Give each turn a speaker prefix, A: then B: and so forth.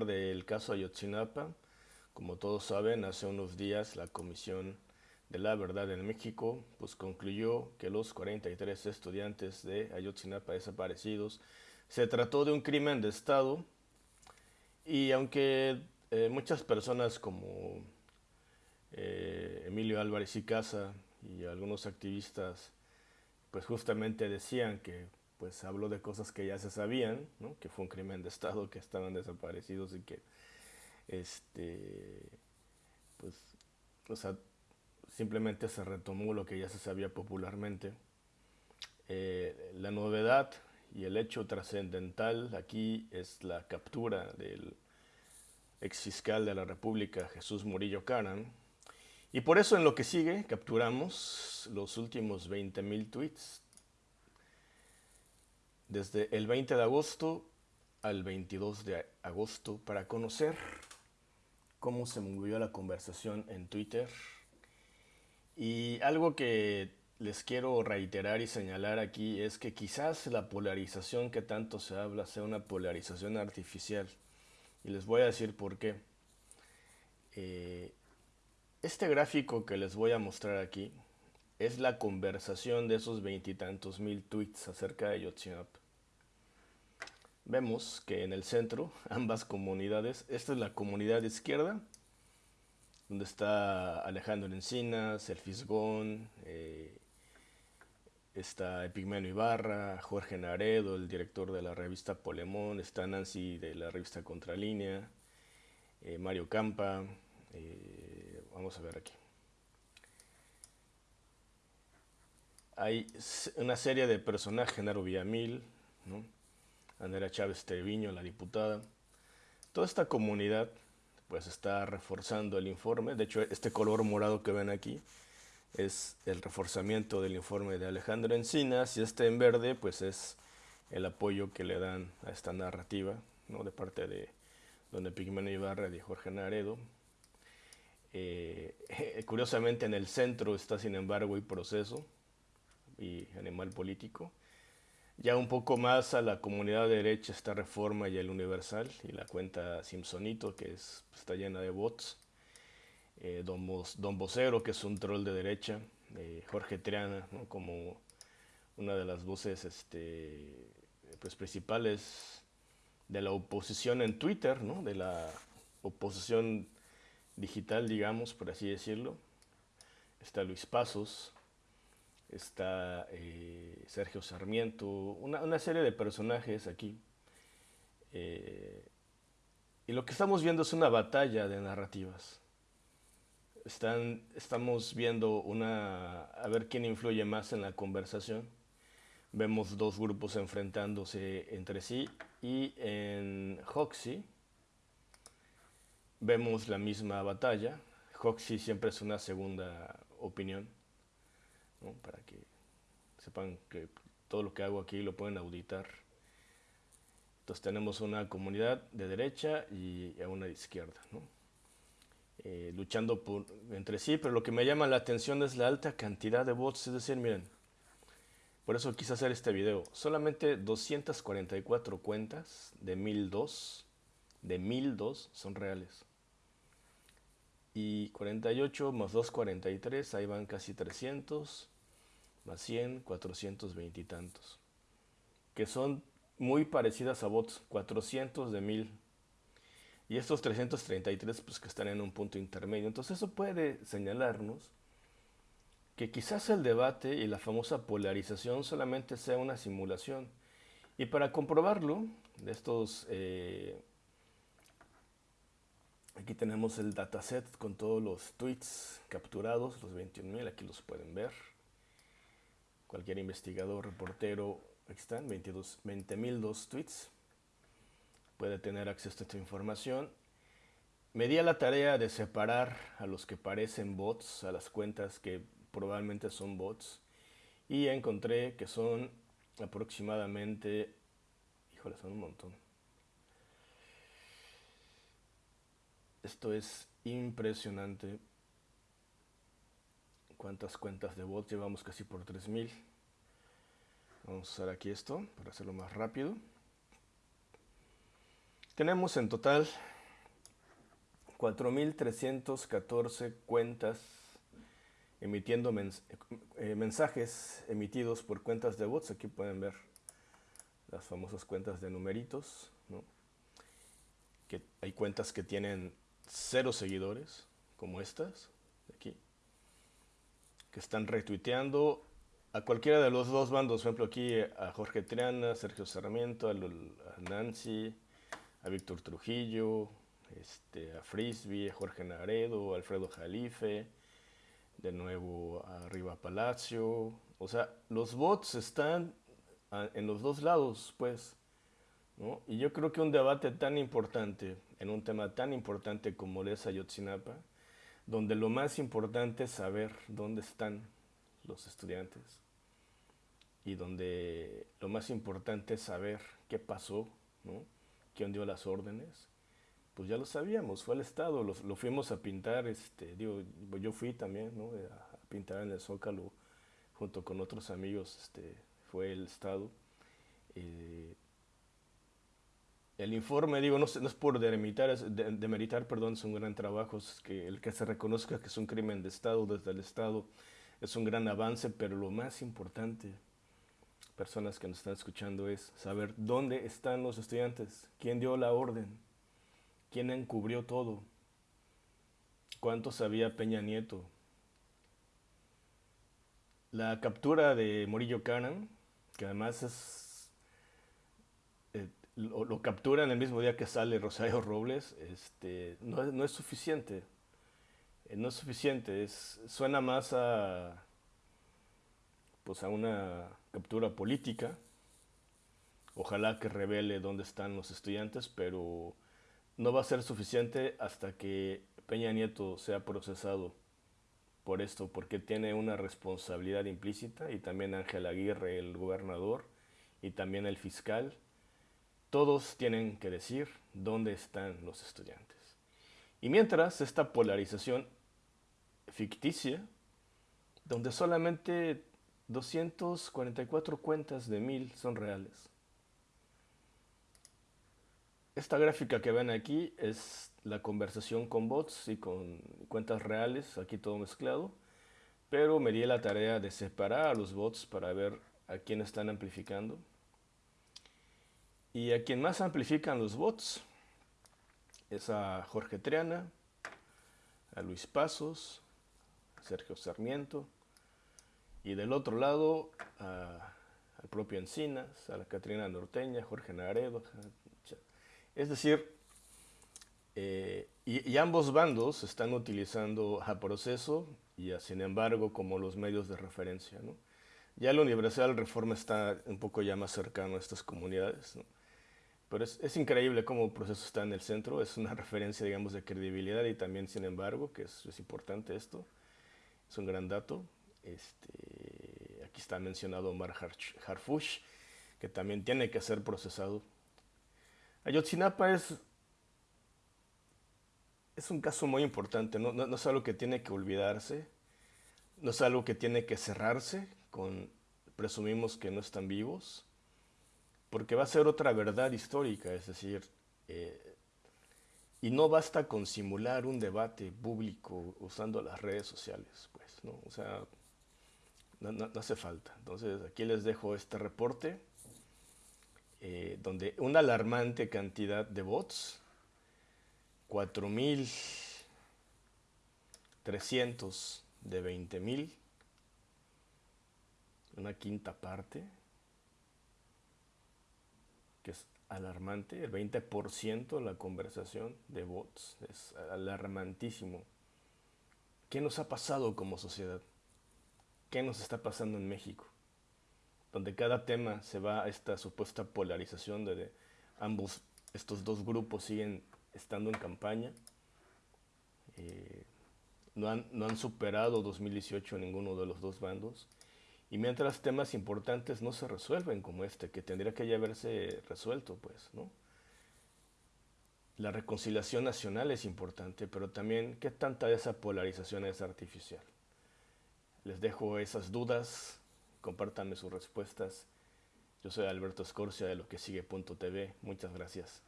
A: del caso Ayotzinapa. Como todos saben, hace unos días la Comisión de la Verdad en México pues concluyó que los 43 estudiantes de Ayotzinapa desaparecidos se trató de un crimen de Estado y aunque eh, muchas personas como eh, Emilio Álvarez y Casa y algunos activistas pues justamente decían que pues habló de cosas que ya se sabían, ¿no? que fue un crimen de Estado, que estaban desaparecidos y que este pues o sea, simplemente se retomó lo que ya se sabía popularmente. Eh, la novedad y el hecho trascendental aquí es la captura del ex fiscal de la República, Jesús Murillo Caran, y por eso en lo que sigue capturamos los últimos 20.000 tweets desde el 20 de agosto al 22 de agosto para conocer cómo se movió la conversación en Twitter. Y algo que les quiero reiterar y señalar aquí es que quizás la polarización que tanto se habla sea una polarización artificial. Y les voy a decir por qué. Eh, este gráfico que les voy a mostrar aquí es la conversación de esos veintitantos mil tweets acerca de Yotzinapa. Vemos que en el centro, ambas comunidades, esta es la comunidad izquierda, donde está Alejandro Encinas, El Fisgón, eh, está Epigmenio Ibarra, Jorge Naredo, el director de la revista Polemón, está Nancy de la revista Contralínea, eh, Mario Campa, eh, vamos a ver aquí. Hay una serie de personajes, Genaro Villamil, ¿no? Andrea Chávez Treviño, la diputada. Toda esta comunidad pues está reforzando el informe. De hecho, este color morado que ven aquí es el reforzamiento del informe de Alejandro Encinas y este en verde pues es el apoyo que le dan a esta narrativa ¿no? de parte de Don Epigmenio Ibarra y Jorge Naredo. Eh, curiosamente en el centro está sin embargo el proceso y animal político ya un poco más a la comunidad de derecha está Reforma y el Universal y la cuenta Simpsonito que es, está llena de bots. Eh, don, don Vocero que es un troll de derecha. Eh, Jorge Triana como una de las voces este, pues, principales de la oposición en Twitter, ¿no? de la oposición digital, digamos, por así decirlo. Está Luis Pasos, está eh, Sergio Sarmiento, una, serie de personajes aquí. Eh, y lo que estamos viendo es una batalla de narrativas. Están, estamos viendo una, a ver quién influye más en la conversación. Vemos dos grupos enfrentándose entre sí y en Hoxie vemos la misma batalla. Hoxie siempre es una segunda opinión para que sepan que todo lo que hago aquí lo pueden auditar. Entonces tenemos una comunidad de derecha y una de izquierda, eh, luchando entre sí, pero lo que me llama la atención es la alta cantidad de bots, es decir, miren, por eso quise hacer este video, solamente 244 cuentas de 1002, de 1002 son reales. Y 48 más 243, ahí van casi 300 más 100, 420 y tantos, que son muy parecidas a bots, 400 de 1000. Y estos 333 pues que están en un punto intermedio. Entonces eso puede señalarnos que quizás el debate y la famosa polarización solamente sea una simulación. Y para comprobarlo, de estos, eh, aquí tenemos el dataset con todos los tweets capturados, los 21.000, aquí los pueden ver cualquier investigador, reportero, aquí están, 20.002 tweets, puede tener acceso a esta información. Me di a la tarea de separar a los que parecen bots, a las cuentas que probablemente son bots, y encontré que son aproximadamente, híjole, son un montón. Esto es impresionante cuántas cuentas de bots llevamos casi por 3000 vamos a usar aquí esto para hacerlo más rápido Tenemos en total 4.314 cuentas emitiendo eh, mensajes emitidos por cuentas de bots. Aquí pueden ver las famosas cuentas de numeritos. Que hay cuentas que tienen cero seguidores, como estas, de aquí, que están retuiteando a cualquiera de los dos bandos. Por ejemplo, aquí a Jorge Triana, Sergio Sarmiento, a, Nancy, a Víctor Trujillo, este, a Frisbee, a Jorge Naredo, a Alfredo Jalife, de nuevo a Riva Palacio. O sea, los bots están en los dos lados, pues. Y yo creo que un debate tan importante, en un tema tan importante como es Ayotzinapa, donde lo más importante es saber dónde están los estudiantes y donde lo más importante es saber qué pasó, ¿no? quién dio las órdenes, pues ya lo sabíamos, fue el Estado, lo, fuimos a pintar, este, digo, yo fui también ¿no? a pintar en el Zócalo junto con otros amigos, este, fue el Estado. Eh, el informe, digo, no, no es por demeritar, de, demeritar, perdón, es un gran trabajo, es que el que se reconozca que es un crimen de Estado desde el Estado es un gran avance, pero lo más importante, personas que nos están escuchando, es saber dónde están los estudiantes, quién dio la orden, quién encubrió todo, cuánto sabía Peña Nieto. La captura de Morillo Canan, que además es, eh, lo, capturan el mismo día que sale Rosario Robles, este, no, es suficiente. Eh, no es suficiente, es, suena más a, pues a una captura política. Ojalá que revele dónde están los estudiantes, pero no va a ser suficiente hasta que Peña Nieto sea procesado por esto, porque tiene una responsabilidad implícita y también Ángel Aguirre, el gobernador, y también el fiscal. Todos tienen que decir dónde están los estudiantes. Y mientras esta polarización ficticia, donde solamente 244 cuentas de mil son reales. Esta gráfica que ven aquí es la conversación con bots y con cuentas reales, aquí todo mezclado, pero me di la tarea de separar a los bots para ver a quién están amplificando. Y a quien más amplifican los bots es a Jorge Triana, a Luis Pasos, a Sergio Sarmiento, y del otro lado al propio Encinas, a la Catrina Norteña, Jorge Naredo. Es decir, eh, y, ambos bandos están utilizando a proceso y a sin embargo como los medios de referencia. Ya la Universidad Reforma está un poco ya más cercano a estas comunidades. Pero es, increíble cómo el proceso está en el centro, es una referencia, digamos, de credibilidad y también, sin embargo, que es, importante esto, es un gran dato. Este, aquí está mencionado Omar Harfush, que también tiene que ser procesado. Ayotzinapa es es un caso muy importante, no, es algo que tiene que olvidarse, no es algo que tiene que cerrarse presumimos que no están vivos, porque va a ser otra verdad histórica, es decir, eh, y no basta con simular un debate público usando las redes sociales, pues, ¿no? O sea, no, hace falta. Entonces, aquí les dejo este reporte, eh, donde una alarmante cantidad de bots 4.300 de 20.000, una quinta parte, que es alarmante, el 20% de la conversación de bots, es alarmantísimo. ¿Qué nos ha pasado como sociedad? ¿Qué nos está pasando en México? Donde cada tema se va a esta supuesta polarización de ambos, estos dos grupos siguen estando en campaña. Eh, no, han, no han superado 2018 ninguno de los dos bandos. Y mientras temas importantes no se resuelven como este, que tendría que ya haberse resuelto, pues, ¿no? La reconciliación nacional es importante, pero también qué tanta de esa polarización es artificial. Les dejo esas dudas, compártanme sus respuestas. Yo soy Alberto Escorcia de lo que sigue.tv. Muchas gracias.